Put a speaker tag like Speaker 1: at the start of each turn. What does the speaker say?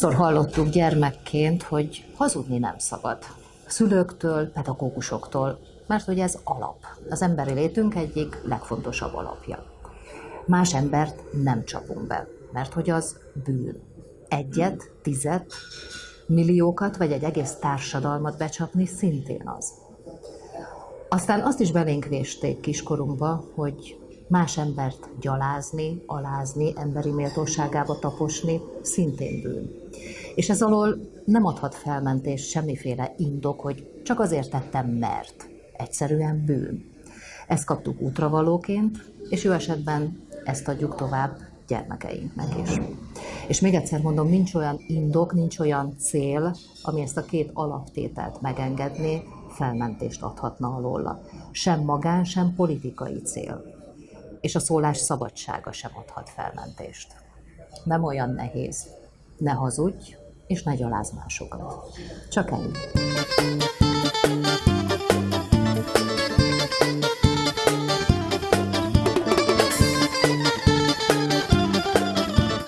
Speaker 1: Hányszor hallottuk gyermekként, hogy hazudni nem szabad. Szülőktől, pedagógusoktól, mert hogy ez alap. Az emberi létünk egyik legfontosabb alapja. Más embert nem csapunk be, mert hogy az bűn. Egyet, tizet, milliókat vagy egy egész társadalmat becsapni szintén az. Aztán azt is belénk vésték kiskorunkba, hogy más embert gyalázni, alázni, emberi méltóságába taposni szintén bűn. És ez alól nem adhat felmentést semmiféle indok, hogy csak azért tettem, mert. Egyszerűen bűn. Ezt kaptuk útravalóként, és jó esetben ezt adjuk tovább gyermekeinknek is. És még egyszer mondom, nincs olyan indok, nincs olyan cél, ami ezt a két alaptételt megengedné, felmentést adhatna alóla. Sem magán, sem politikai cél. És a szólás szabadsága sem adhat felmentést. Nem olyan nehéz. Ne hazudj, és ne gyaláz másokat. Csak ennyi.